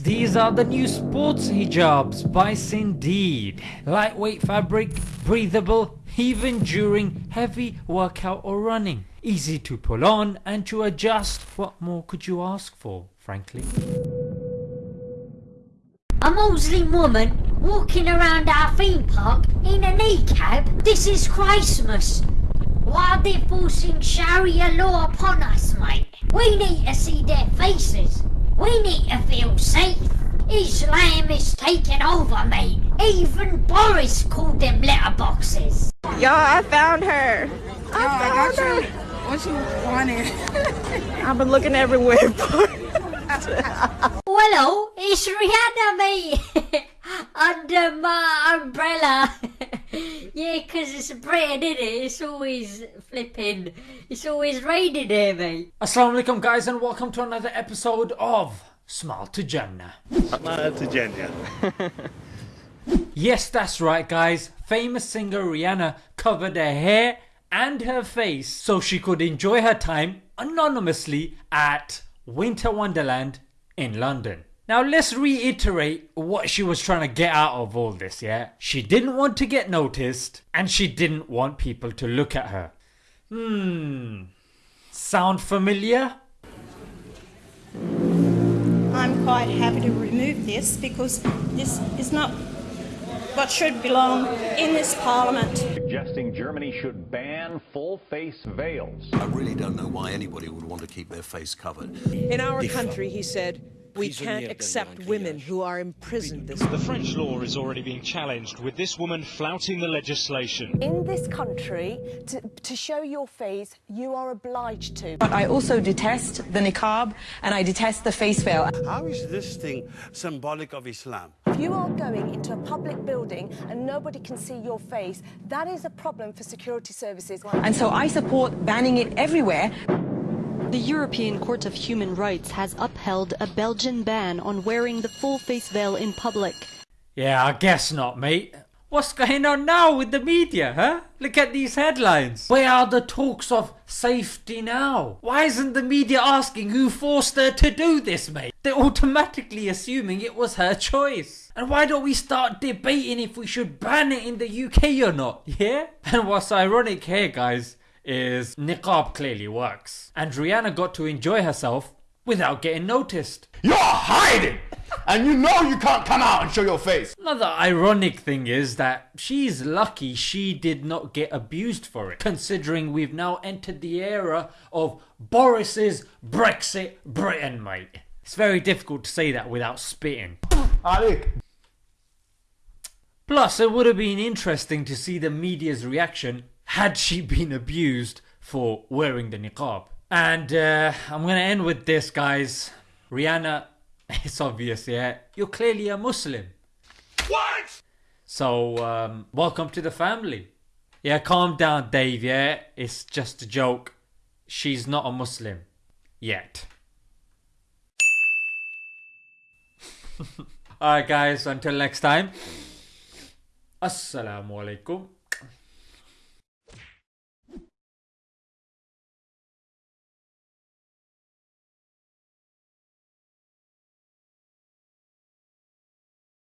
These are the new sports hijabs by Sindeed. Lightweight fabric, breathable, even during heavy workout or running. Easy to pull on and to adjust. What more could you ask for, frankly? A Muslim woman walking around our theme park in a kneecap. This is Christmas. Why are they forcing Sharia law upon us, mate? We need to see their faces. We need to feel safe. Islam is taking over, mate. Even Boris called them letterboxes. Y'all, I found her. I I found got her. you. What you wanted? I've been looking everywhere for Hello, oh, it's Rihanna, mate. Under my umbrella. yeah, 'cause it's Britain, is it? It's always flipping. It's always raining here, mate. Assalamu alaikum guys and welcome to another episode of Smile to Jannah. Smile to Jenya. Yes, that's right guys. Famous singer Rihanna covered her hair and her face so she could enjoy her time anonymously at Winter Wonderland in London. Now let's reiterate what she was trying to get out of all this, yeah? She didn't want to get noticed and she didn't want people to look at her. Hmm. Sound familiar? I'm quite happy to remove this because this is not what should belong in this parliament. suggesting Germany should ban full face veils. I really don't know why anybody would want to keep their face covered. In our country, he said, we can't accept women who are imprisoned this The French law is already being challenged, with this woman flouting the legislation. In this country, to, to show your face, you are obliged to. But I also detest the niqab and I detest the face veil. How is this thing symbolic of Islam? If you are going into a public building and nobody can see your face, that is a problem for security services. And so I support banning it everywhere. The European Court of Human Rights has upheld a Belgian ban on wearing the full face veil in public. Yeah, I guess not, mate. What's going on now with the media, huh? Look at these headlines. Where are the talks of safety now? Why isn't the media asking who forced her to do this, mate? They're automatically assuming it was her choice. And why don't we start debating if we should ban it in the UK or not, yeah? And what's ironic here, guys, is niqab clearly works. And Rihanna got to enjoy herself without getting noticed. You're hiding! and you know you can't come out and show your face. Another ironic thing is that she's lucky she did not get abused for it, considering we've now entered the era of Boris's Brexit Britain, mate. It's very difficult to say that without spitting. Alik. Plus, it would have been interesting to see the media's reaction had she been abused for wearing the niqab. And uh, I'm gonna end with this, guys. Rihanna, it's obvious, yeah? You're clearly a Muslim. What? So, um, welcome to the family. Yeah, calm down, Dave, yeah? It's just a joke. She's not a Muslim. Yet. Alright, guys, until next time. Assalamu alaikum.